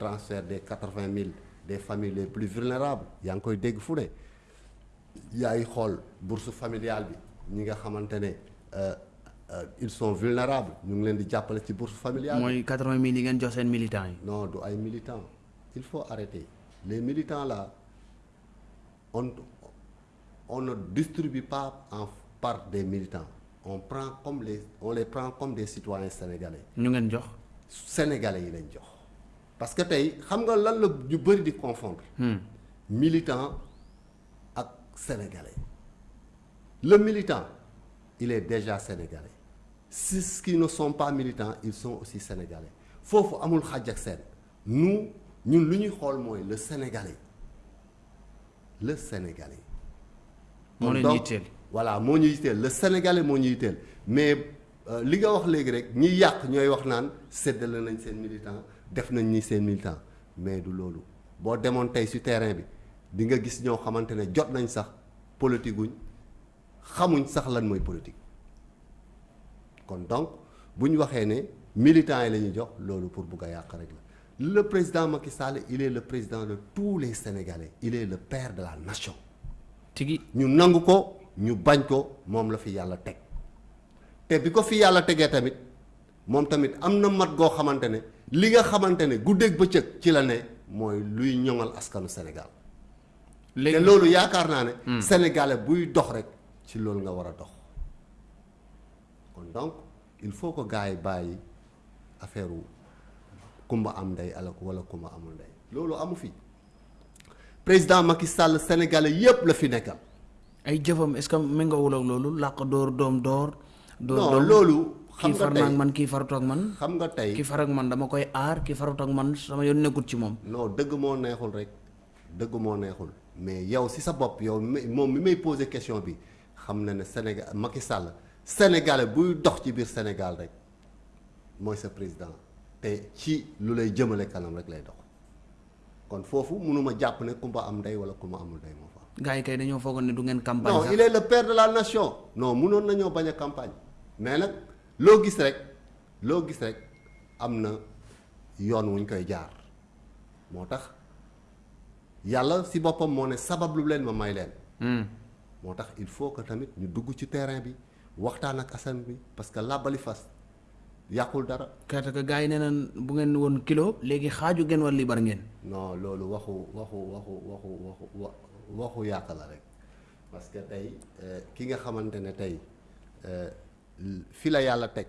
transfert des 80 000 des familles les plus vulnérables. Yaa ngi koy dégg fu ne. Yaay xool bourse familiale bi. Ñi nga xamante ne euh, euh, ils sont vulnérables. Ñu ngi leen di jàppale ci bourse familiale bi. mooy 80 000 yi ngeen jox seen militants yi. non du ay militants. Il faut arrêter. Les militants là on on ne distribue pas en par des militants. On prend comme les on les prend comme des citoyens sénégalais. Ñu ngeen jox. sénégalais yi lañ jox parce que tey xam nga lan la ñu bëri di confondre. Militant ak sénégalais. Le militant il est déjà sénégalais. Ceux qui ne sont pas militants ils sont aussi sénégalais. Foofu amul xàjj ak seen. Nous ñun lu ñuy xool mooy le sénégalais. Le sénégalais. Moo yitteel. voilà moo ñu yitteel. Le sénégalais moo ñu yitteel. Mais euh, li nga wax léegi rek ñi yàq ñooy wax naan séddale nañ seen militant def nañ ni seen militant. Mais du loolu. Boo demoon tey ci terrain bi di nga gis ñoo xamante ne jot nañ sax politique guñ xamuñ sax lan mooy politique. Kon donc bu ñu waxee ne militants yi la ñuy jox loolu pour bugg a yàq rek la. Le président Macky Sall il est le président de tous les Sénégalais. Il est le père de la nation. Tigi. Ñu nangu ko ñu bañ ko moom la fi yàlla teg. Te bi ko fi yàlla tegee tamit moom tamit am na mat goo xamante ne li nga xamante ne guddeeg bëccëg ci la ne mooy luy ñoŋal askanu Sénégal. Te léegi loolu yaakaar naa ne sénégalais buy dox rek ci loolu nga war dox. Kon donc il faut que gars yi affaire kumba am ndey ala wala kumba amul ndey. Loolu amu fi. Président Macky Sall sénégalais yépp la fi nekkal. Ay jëfam est ce que méngoowul ak loolu? Làq door doom door. door non doom nga far naa ak tey man kii farut ak man. xam nga tey kii far ak man dama koy aar kii farut ak man sama yoon nekkut ci moom. non dëgg moo neexul rek. Dëgg moo neexul. Mais yow si sa bopp yow mi moom mi may poser question bi xam na ne Sénégal Macky Sall sénégalais buy dox ci biir Sénégal rek mooy sa président. Te ci lu lay jëmale kanam rek lay dox. Kon foofu mënuma jàpp ne kumba am ndey wala kumba amul fa gars yi kay dañoo foogoon ne du ngeen campagne non il est le père de la nation. Non mënoon nañoo bañ a campagne. Mais nag loo gis rek loo gis rek am na yoon wuñ koy jaar moo tax yàlla si boppam moo ne sabab lu leen ma may leen Hmm. moo tax il faut que tamit ñu dugg ci terrain bi waxtaan ak asan bi parce que làbbali fas yàqul dara kerte que gars yi nee bu ngeen woon kilo léegi xaaju ngeen war libar ngeen. non loolu waxu waxu waxu waxu waxu wa- waxu yàq la rek parce que tey euh, ki nga xamante ne tey euh, fi la yàlla teg.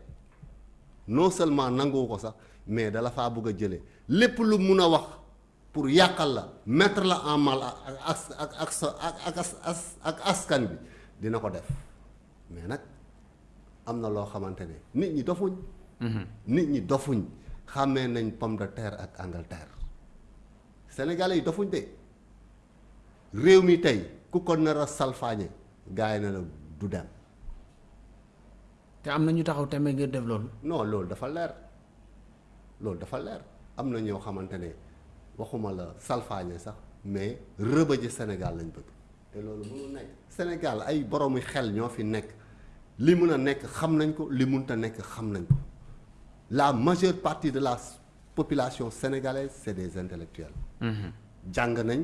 Non seulement nanguwu ko sax mais dala faa bëgg a jëlee. Lépp lu mun a wax pour yàqal la mettre la en mal ak ak ak ak sa ak ak as- as- ak askan bi dina ko def. Mais nag am na loo xamante ne nit ñi dofuñ. Nit ñi dofuñ. Xàmmee nañ pomme de terre ak Angleterre. Sénégalais yi dofuñ de. Réew mi tey ku ko nar a salfaañe gars yi ne la du dem te am na ñu taxaw tembe ngir def loolu. non loolu dafa leer. Loolu dafa leer. Am na ñoo xamante ne waxuma la salfaañe sax mais rëbëje Sénégal lañ bëgg. Te loolu mënul nekk. Sénégal ay boroomi xel ñoo fi nekk. Li mun a nekk xam nañ ko li munta nekk xam nañ ko. La majeure partie de la population sénégalaise c'est des intellectuels. Jàng nañ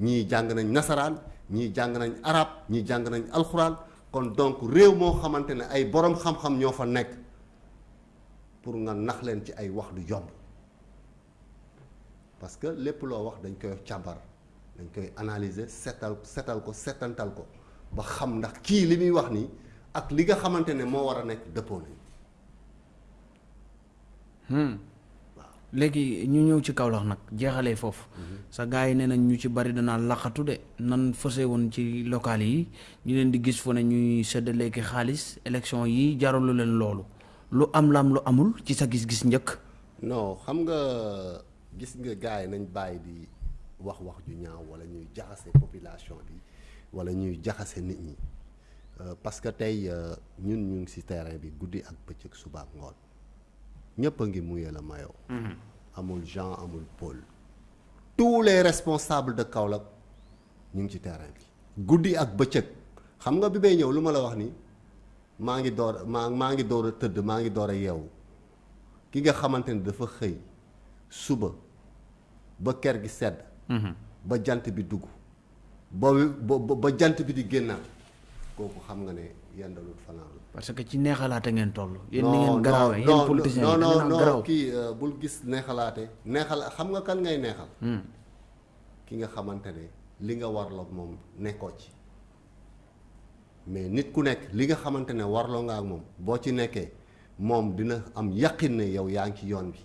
ñii jàng nañ nasaraan ñii jàng nañ arab ñii jàng nañ alxuraan kon donc réew moo xamante ne ay borom xam-xam ñoo fa nekk pour nga nax leen ci ay wax du yomb. Parce que lépp loo wax dañ koy càmbar dañ koy analyser setal setal ko setantal ko ba xam ndax kii li muy wax nii ak li nga xamante ne moo war a nekk dëppoo nañ léegi ñu ñëw ci Kaolack nag jeexalee foofu. Sa gars yi nee nañ ñu ci bari danaa laqatu de nan fëse woon ci local yi ñu leen di gis fu ne ñuy séddale ki xaalis élection yi jaralu leen loolu. Lu am lam lu amul ci sa gis-gis njëkk? Non xam nga gis nga gars yi nañ bàyyi di wax wax ju ñaaw wala ñuy jaxase population bi wala ñuy jaxase nit ñi. Euh, parce que tey euh, ñun ñu ngi ci terrain bi guddi ak bëccëg suba ak ngoon ñëpp a ngi muyee la mayoo amul Jean amul Paul. Tous les responsables de Kaolack ñu ngi ci terrain bi guddi ak bëccëg xam nga bi may ñëw lu ma la wax ni. Maa ngi door maa maa ngi door a tëdd maa ngi door a yeewu ki nga xamante ni dafa xëy suba. Ba ker gi sedd ba jant bi dugg ba ba ba jant bi di génnaat kooku xam nga ne yendalut fanaan la parce que ci neexalaate ngeen toll yéen ni ngeen garaawee yéen politiciens non non non kii euh, bul gis neexalaate neexal xam nga kan ngay neexal ki nga xamante ne li nga warloog moom nekkoo ci mais nit ku nekk li nga xamante ne warloo nga ak moom boo ci nekkee moom dina am yaqin ne yow yaa ngi ci yoon bi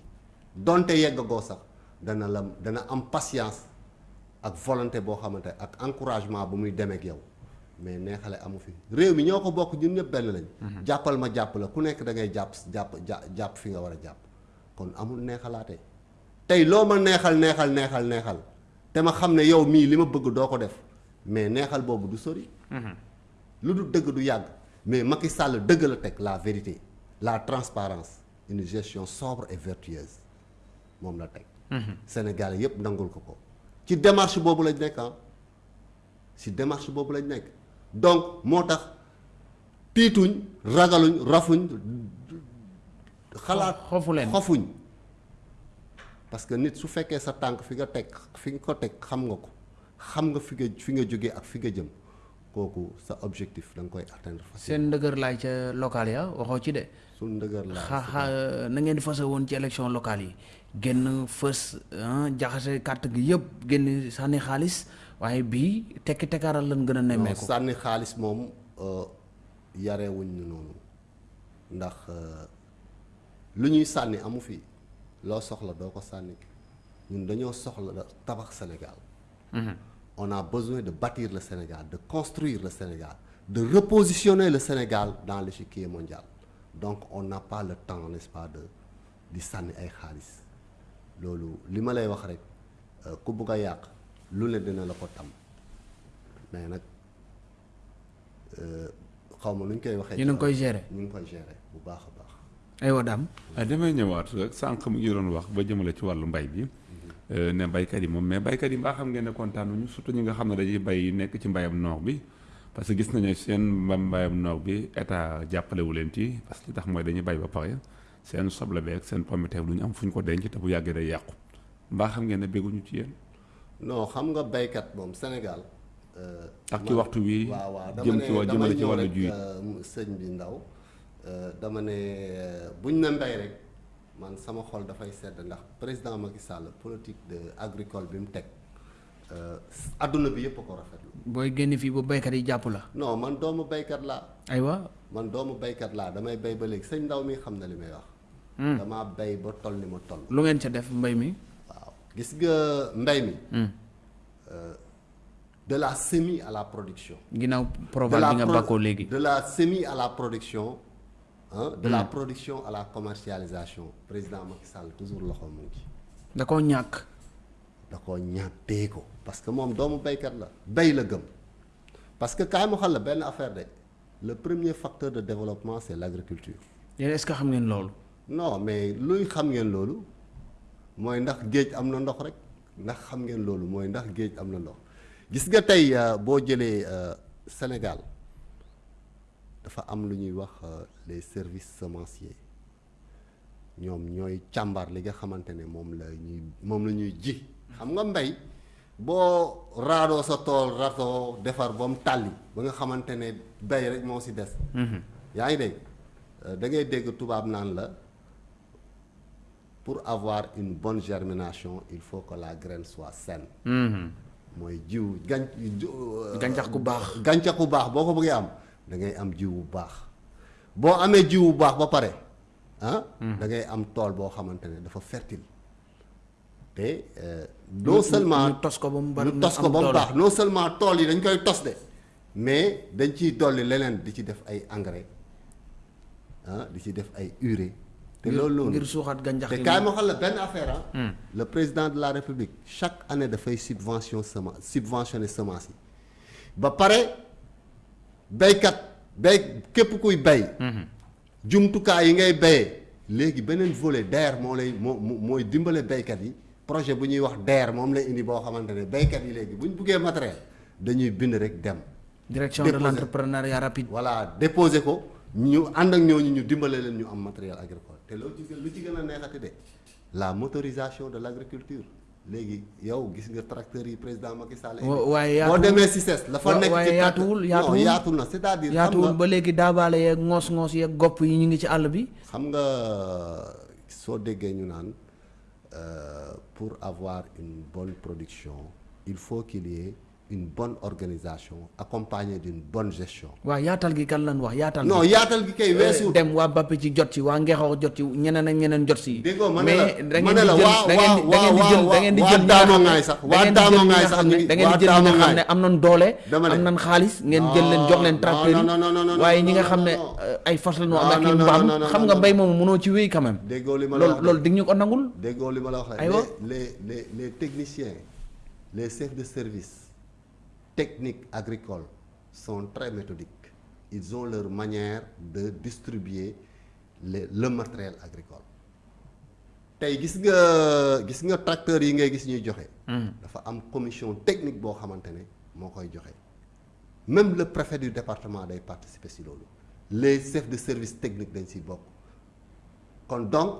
donte yeggagoo sax dana la dana am patience ak volonté boo xamante ak encouragement bu muy demee ak yow mais neexale amu fi. Réew mi ñoo ko bokk ñun ñëpp benn lañ. jàppal ma jàpp la ku nekk da ngay jàpp jàpp jàpp fi nga war a jàpp. Kon amul neexalaate. Tey loo ma neexal neexal neexal neexal te ma xam ne yow mii li ma bëgg doo ko def mais neexal boobu du sori. lu du dëgg du yàgg mais Macky Sall dëgg la teg la vérité la transparence une gestion sobre et vertueuse moom la teg. Sénégal yëpp nangul ko ko. Ci démarche boobu lañ nekk ah. Si démarche boobu lañ nekk donc moo tax tiituñ ragaluñ rafuñ xalaat xofu leen. xofuñ. Parce que nit su fekkee sa tànk fi nga teg fi nga ko teg xam nga ko xam nga fi nga fi nga jógee ak fi nga jëm kooku sa objectif da nga koy atteindre seen ndëgër laay ca local ya waxoo ci de. Suñ ndëgër la xa xa na ngeen fase woon ci élection locale yi. Génn fës ah, jaxase carte gi yëpp génn sànni xaalis waaye bii tekki tekkaaral lan gën a nemmeeku. sànni xaalis moom euh, yarewuñ ñu noonu. Ndax euh, lu ñuy sànni amu fi. Loo soxla doo ko sànni. Ñun dañoo soxla tabax Sénégal. On a besoin de bâtir le Sénégal de construire le Sénégal de repositionner le Sénégal dans l'échiquier mondial. Donc on n'a pas le temps n'est-ce pas de di sànni ay xaalis. Loolu li ma lay wax rek euh, ku bugg a yàq lu ne dina la ko tam. Mais nag xaw ma nu ñu koy waxee. Yéen a ngi koy gérer. ñu ngi koy gérer bu baax a baax. aywa daam ah damay ñëwaat rek sànq mu ngi doon wax ba jëmale ci wàllu mbay bi euh, ne baykat yi moom mais baykat yi mbaa xam ngeen ne kontaanuñu surtout ñi nga xam ne dañuy bay nekk ci mbayam noor bi. Parce que gis nañu seen mba- mbayam noor bi état jàppalewu leen ci parce que li tax mooy dañuy bay ba pare seen soble beeg seen pomme de terre du ñu am fu ñu ko denc te bu yàggee day yàqu mbaa xam ngeen ne bégguñu ci yéen non xam nga baykat moom Sénégal. euh, ak ci waxtu wi waaw waaw dama jëm ci wa jëmale ci wàllu juy euh, sëñ bi ndaw euh, dama ne buñ ne mbay rek man sama xol dafay sedd ndax président Macky Sall politique de agricole bi mu teg adduna bi yëpp ko rafetlu. booy génn fii ba baykat yi jàpp la non man doomu baykat laa. aywa man doomu baykat laa damay bay ba léegi sëñ ndaw mi xam na li may wax. damaa bay ba toll ni ma toll. lu ngeen ca def mbay mi gis nga mbay mi? euh, de la semis à la production. ginnaaw de proval la bi nga pro- bàkkoo léegi. de la semis à la production hein, de la production à la commercialisation. Président Macky Sall toujours loxo mu ngi da koo ñàkk. Da koo ñàppee ko. Parce que moom doomu baykat la. Bay la gëm. Parce que kaay mu xal la benn affaire de. Le premier facteur de développement c'est l'agriculture. Yéen est-ce que xam ngeen loolu? Non mais luy xam ngeen loolu mooy ndax géej am na ndox rek ndax xam ngeen loolu mooy ndax géej am na ndox. gis nga tey euh, boo jëlee euh, Sénégal dafa am lu ñuy wax euh, les services semenciers. ñoom ñooy càmbar li nga xamante ne moom la ñuy moom la ñuy ji. xam nga mbay boo raadoo sa tool ratoo defar ba mu tàlli ba nga xamante ne bay rek moo si des. Yaa ngi dégg? Euh, da ngay dégg tubaab naan la pour avoir une bonne germination il faut que la graine soit saine. Mooy jiw gan gàncax gu baax. gàncax bu baax boo ko bëggee am da ngay am jiw bu baax. Boo amee jiw bu baax ba pare ah da ngay am tool boo xamante ne dafa fertile. Te euh, non seulement ñu tos ko ba mu bari ñu tos ko am ba mu doole. baax non seulement tool yi dañ koy tos de mais dañ ciy dolli leneen di ci def ay engrais ah di ci def ay urée te loolu loolu ngir suuxat gàncax te gi kaay ma xam la benn affaire ah. le président de la république chaque année dafay subvention semence subventionné semence yi. Ba pare béykat béy képp kuy béy. jumtukaay yi ngay béyee. Léegi beneen volet DER moo lay moo moo- mooy dimbale béykat yi. Projet bu ñuy wax DER moom lay indi boo xamante ne béykat yi léegi bu ñu buggee matériel dañuy bind rek dem. direction de l'entrepreneuriat rapide. Voilà déposé ko ñu ànd ak ñooñu ñu dimbale leen ñu am matériel agricole te loolu ci gën lu ci gën a neexati de la motorisation de l'agriculture léegi yow gis nga tracteurs yi président Macky Sall. Wa- waaye boo yaatuwul. demee CICES la fa nekk ci yaatuwul, non yaatu na c'est-à-dire. xam yaatuwul nga ba léegi daabaale yeeg ngoos-ngoos yeeg gopp yi ñu ngi ci àll bi xam nga soo déggee ñu naan euh, pour avoir une bonne production il faut qu'il y ait une bonne organisation accompagnée d'une bonne gestion. waaw yaatal gi kan lan wax yaatal non yaatal gi kay weesu. dem waa Bappe ci jot ci waa Ngexoox jot ci ñeneen ak ñeneen jot si déggoo ma ne la da ma ngeen ne di la jël waa da ngeen di da ngeen di jël da ngeen di waa jël ñi nga Daamo xam ne- Ngaay sax da waa ngeen di Daamo jël ñi Ngaay nga sax ñu ngi da ngeen di jël ñi Daamo nga xam Ngaay ne am nañ doole am nañ xaalis ngeen jël leen jox leen tracteur yi. waaye non, ñi nga non, xam ne non. euh, ay fas la ñu am ak mbaam non, xam nga non. mbay moomu mënoo ci wéy quand même. Déggoo li ma la loolu wax loolu dig ñu ko nangul? Déggoo li ma la wax les les les techniciens les chefs de service techniques agricoles sont très méthodiques. Ils ont leur manière de distribuer le le matériel agricole. Tey gis nga gis nga tracteurs yi ngay gis ñuy joxe. dafa am commission technique boo xamante ne moo koy joxe. Même le préfet du département day participer si loolu. Les chefs de service technique dañ siy bokk. kon donc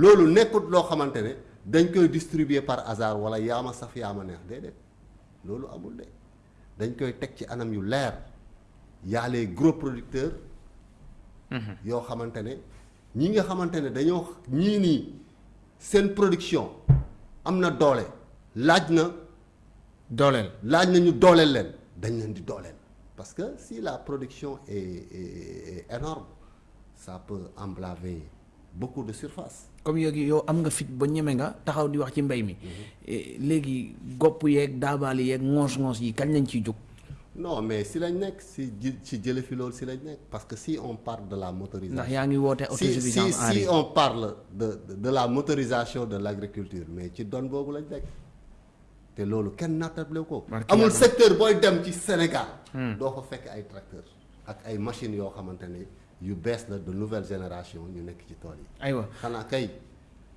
loolu nekkut loo xamante ne dañ koy distribuer par hasard wala yaama saf yaama neex déedéet. Loolu amul de dañ koy teg ci anam yu leer. Y a les gros producteurs. Yoo xamante ne ñi nga xamante ne dañoo ñii nii seen production am na doole laaj na dooleel. laaj na ñu dooleel leen dañ leen di dooleel. parce que si la production est, est, est énorme ça peut emblaver beaucoup de surface. Comme yooyu yow am nga fit ba ñeme nga taxaw di wax ci mbay mi. Eh, léegi gopp yeeg daabaali yeeg ngoos-ngoos yi kañ lañ ciy jóg? Non mais si lañ nekk si ji si jële fi loolu si lañ nekk parce que si on parle de la ndax motorisation yaa ngi woote si si autosuffisance si riz on parle de de, la motorisation de l'agriculture mais ci doon boobu lañ nekk. Te loolu kenn nattable ko. Amul secteur booy dem ci Sénégal. Doo fa fekk ay tracteurs ak ay machines yoo xamante ne yu bees la de nouvelle génération ñu nekk ci tool yi. Aywa. Xanaa kay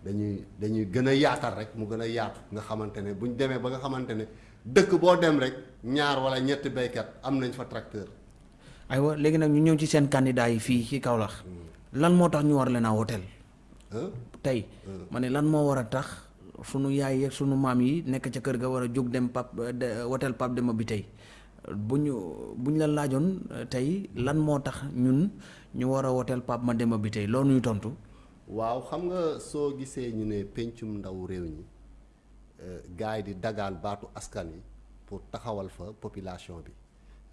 dañuy dañuy gën a yaatal rek mu gën a yaatu. Nga xamante ne bu ñu demee ba nga xamante ne dëkk boo dem rek ñaar wala ñetti béykat am nañ fa tracteur. Aywa léegi nag ñu ñëw ci seen candidat yi fii ci Kaolack. Lan moo tax ñu war leen a woteel? Ah tey ma ne lan moo war a tax sunu yaay yeeg sunu maam yi nekk ca kër ga war a jóg dem pap woteel pap dema bi tey bu ñu bu ñu la laajoon eh, tey lan moo tax ñun ñu war a woteel ma dema bi tey? Loolu ñuy tontu. Waaw xam nga soo gisee ñu ne pencum ndaw réew ñi gars yi di dagaan baatu askan yi pour taxawal fa population bi.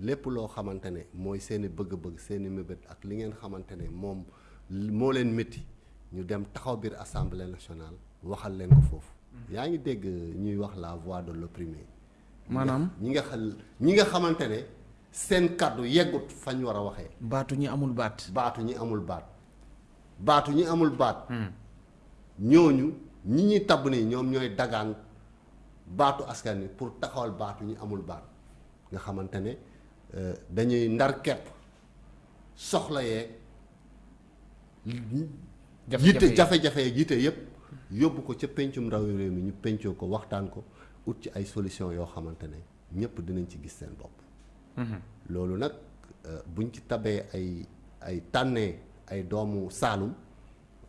Lépp loo xamante ne mooy seeni bëgg-bëgg seeni mébét ak li ngeen xamante ne moom moo leen métti ñu dem taxaw biir assemblée nationale waxal leen ko foofu. Yaa ngi dégg ñuy wax la voix de l'opprimé. Maanaam ñi nga xal ñi nga xamante ne seen kàddu yeggut fañ war a waxee. Baatu ñi amul baat. Baatu ñi amul baat. Baatu ñi amul baat. Ñooñu ñi ñuy tabb nii ñoom ñooy dagaan baatu askan wi pour taxawal baatu ñi amul baat. Nga xamante ne euh, dañuy ndar kepp soxla yeeg yitte yi. jafe-jafe yeeg yitte yépp yóbbu ko ca pencum ndaw réew mi ñu pencoo ko waxtaan ko ut ci ay solution yoo xamante ne ñëpp dinañ ci gis seen bopp. Loolu nag euh, buñ ci tabee ay ay tànnee ay doomu Saalum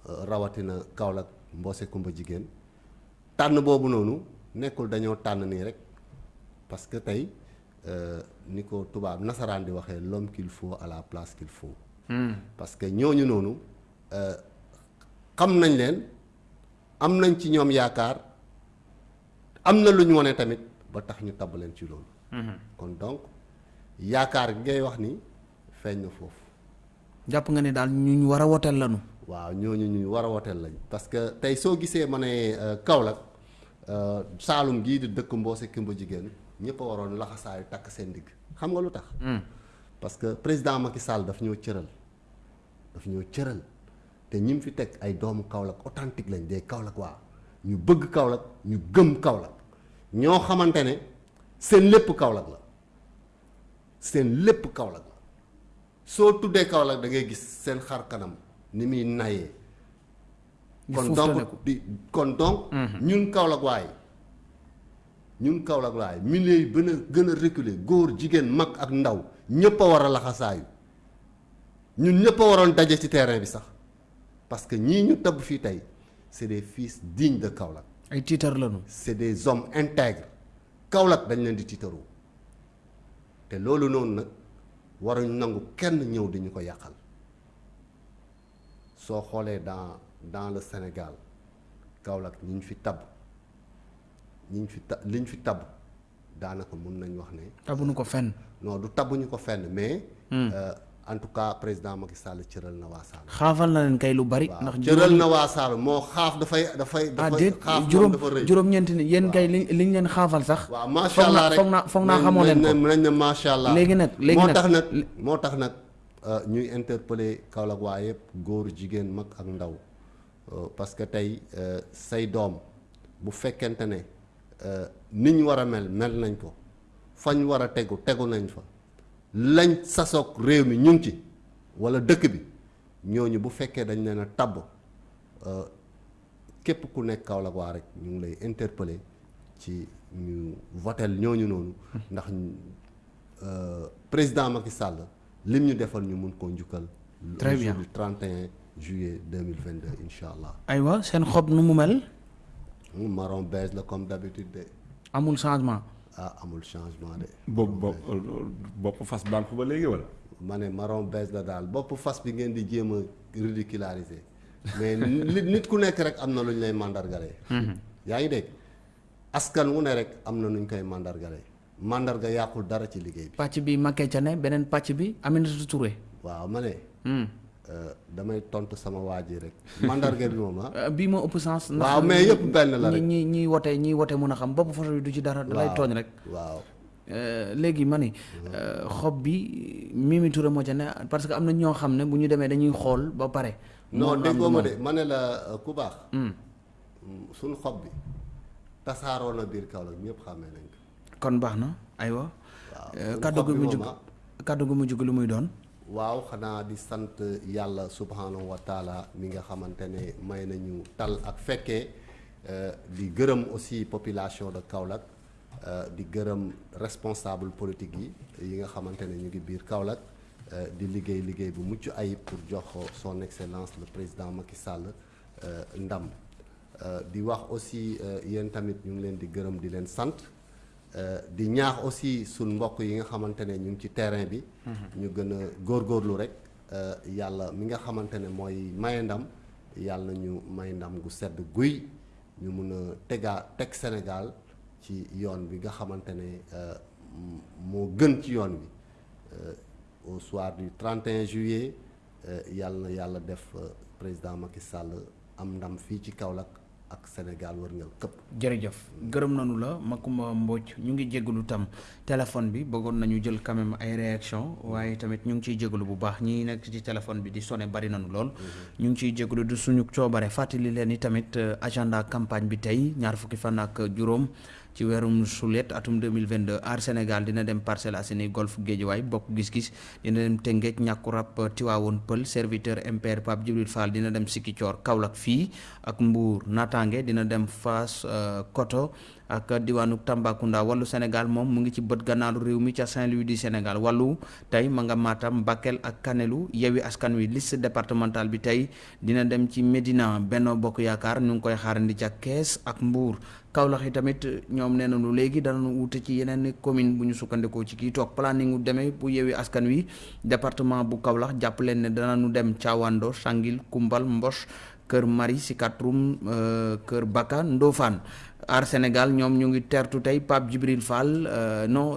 euh, rawatina Kaolack Mboose Kumba jigéen tànn boobu noonu nekkul dañoo tànn nii rek parce que tey euh, ni ko tubaab nasaraan di waxee l'homme qu'il faut à la place qu'il faut. Parce que ñooñu noonu euh, xam nañ leen am nañ ci ñoom yaakaar am na lu ñu wane tamit ba tax ñu tabb leen ci loolu. Kon donc yaakaar gi ngay wax ni feeñ na foofu. Jàpp nga ne daal ñu war a woteel lanu waaw ñooñu ñu war a woteel lañ parce que tey soo gisee ma ne euh, Kaolack euh, Saalum gii di dëkk Mboose Kimba jigéen ñëpp a waroon laxasaayu takk seen digg xam nga lu tax? Parce que président Macky Sall daf ñoo cëral. Daf ñoo cëral. Te ñi mu fi teg ay doomu Kaolack authentique lañ des Kaolack waa ñu bëgg Kaolack ñu gëm Kaolack. Ñoo xamante ne seen lépp Kaolack la. Seen lépp Kaolack la. Soo tuddee Kaolack da ngay gis seen xar kanam ni muy nayee. Kon donc di kon donc ñun Kaolack waaye ñun Kaolack waaye milieu yi gën a gën a reculer góor jigéen mag ak ndaw ñëpp a war a laxasaayu. Ñun ñëpp a waroon daje ci terrain bi sax. Parce que ñii ñu tabb fii tey c'est des fils dignes de Kaolack. Ay tiitar lañu. C'est des hommes intègres. Kaolack dañ leen di tiitaroo te loolu noonu nag waruñ nangu kenn ñëw di ñu ko yàqal. Soo xoolee dans dans le Sénégal Kaolack ñi ñu fi tabb ñi ñu fi ta li ñu fi tabb daanaka mun nañ wax ne tabuñu ko fenn. non du tabbuñu ko fenn mais. En tout cas président Macky Sall cëral na waa Saalum. xaafal na leen kay lu bari ndax cëral na waa moo xaaf dafay dafay. ah dafay déet xaaf moom juróom dafa rëy. juróom-ñeenti ni yéen kay li liñ leen xaafal sax waaw macha foog allah rek foog naa foog naa xamoo leen ko nañ ne macha allah. léegi nag léegi moo nag tax nag moo tax nag euh, ñuy interpeller Kaolack waa yëpp góor jigéen mag ak ndaw Euh, parce que tey euh, say doom bu fekkente ne euh, ni ñu war a mel mel nañ ko fañ war a tegu tegu nañ fa lañ sasoog réew mi ñu ngi ci wala dëkk bi ñooñu bu fekkee dañ leen a tabb képp ku nekk Kaolack waa rek ñu ngi lay interpeller ci ñu votel ñooñu noonu ndax président Macky Sall lim ñu defal ñu mun koo njukkal. Très le bien. jour du 31 juillet 2022 incha allah. aywa seen xob nu mu mel? Marron beige la comme d'habitude de amul changement ah amul changement de. bopp fas banque ba léegi wala. ma ne marron beige la daal bopp fas bi ngeen di jéem a ridiculariser mais nit nit ku nekk rek am na lu ñu lay mandargalee. yaa ngi dégg askan wu ne rek am na nu ñu koy mandargalee mandarga yàqul dara ci liggéey bi. pàcc bi makkee ca ne beneen pàcc bi Aminata Touré waaw ma ne Hmm. Damay tontu sama waa ji rek mandarga bi moom ah. Bii moo ëpp sens waaw mais yëpp benn la ñi rek. ñi ñiy wote ñiy wote mun a xam bopp photo bi du ci dara da lay tooñ rek waaw Euh, léegi ma ni euh, xob bi Mimi Touré moo ca ne parce que am na ñoo xam ne bu ñu demee dañuy xool ba pare non moom am déggoo du ma moom. de ma ne la euh, ku baax. Hmm. suñu xob bi tasaaroo na biir Kaolack ñëpp xàmmee nañ ko. kon baax na aywa waaw Euh, suñu kàddu xob gu bi mujj moom ah. kàddu gu mujj gi lu muy doon waaw xanaa di sant yàlla subhanahu wa taala mi nga xamante ne may nañu tal ak fekkee euh, di gërëm aussi population de Kaolack euh, di gërëm responsable politique yi yi nga xamante ne ñu ngi biir Kaolack euh, di liggéey liggéey bu mucc ayib pour jox son excellence le président Macky Sall ndam. Di wax aussi yéen tamit ñu ngi leen di gërëm di leen sant di ñaax aussi suñ mbokk yi nga xamante ne ñu ngi ci terrain bi. ñu gën a góorgóorlu rek. Euh, yàlla mi nga xamante ne mooy maye ndam yàlla na ñu may ndam gu sedd guy. ñu mun a tegaa teg Sénégal ci yoon bi nga xamante ne euh, m- moo gën ci yoon bi. Euh, au soir du 31 juillet euh, yàlla na yàlla def euh, président Macky Sall am ndam fii ci Kaolack ak Sénégal wërngal këpp. jërëjëf. Gërëm nañu la Makumba Mbodj ñu ngi jégalu tam téléphone bi bëggoon nañu jël quand même ay réaction waaye tamit ñu ngi ciy jégalu bu baax ñi nekk ci téléphone bi di sonné bari nañu lool. Ñu ngi ciy jégalu du suñu coobare fàttali leen ni tamit euh, agenda campagne bi tey ñaar fukki fan ak juróom ci weerum sulet atum 2022 aar Sénégal dina dem Parcelles Assainies Golf Guédiawaye bokk gis-gis dina dem Tëngéej ñàkkurab Tiwaawoon Pël serviteur MPR Pape Djibril Fall dina dem Sikicoor Kaolack fii ak Mbour. Natange dina dem Fass euh, Koto ak diwaanu Tambacounda. Wàllu Sénégal moom mu ngi ci bët gannaaru réew mi ca Saint-Louis du Sénégal. Wàllu tey ma nga Matam Bakel ak Kanelu Yewwi Askan Wi liste départementale bi tey dina dem ci Médina. Benno Bokk Yaakaar ñu koy xaarandi ca Kees ak Mbour Kaolack yi tamit ñoom nee nañu léegi danañu wute ci yeneen commune bu ñu sukkandikoo ci kii toog planning demee bu Yewwi Askan Wi. Département bu Kaolack jàpp leen ne danañu dem Thiawando Sangil Koumbal Mboch Kër Mari Sikatrum euh, Kër Baka Ndofane Aar Sénégal ñoom ñu ngi tertu tey Pape Djibril Fall euh, non